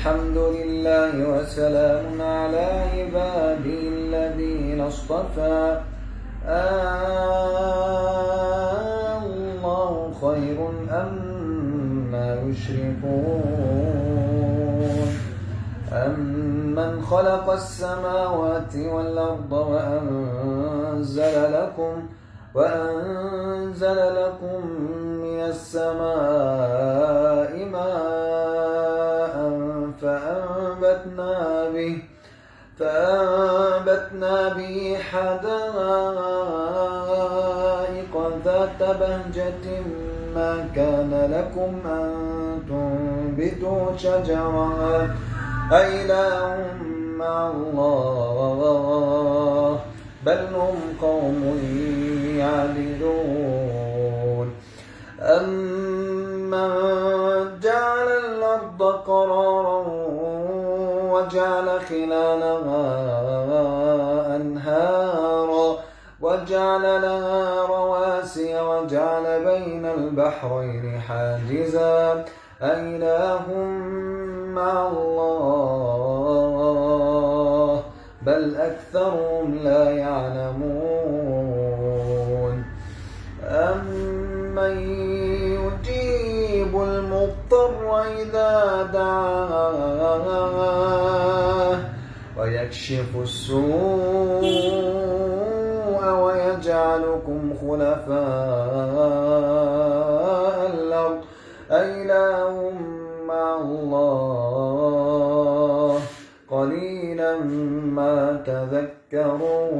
الحمد لله وسلام على عباده الذين اصطفى. آه الله خير أما يشركون. أمن خلق السماوات والأرض وأنزل لكم وأنزل لكم من السماء فأنبتنا به حدائق ذات بهجة ما كان لكم أن تنبتوا شجرها أإله مع الله بل هم قوم يعدلون. أمن جعل الأرض قرارا وجعل خلالها أنهارا وجعل لها رواسي وجعل بين البحرين حاجزا. أإله مع الله بل أكثرهم لا يعلمون. أمن يجيب المضطر إذا دعاه ويكشف السوء ويجعلكم خلفاء الأرض. أإله مع الله. قليلا ما تذكرون.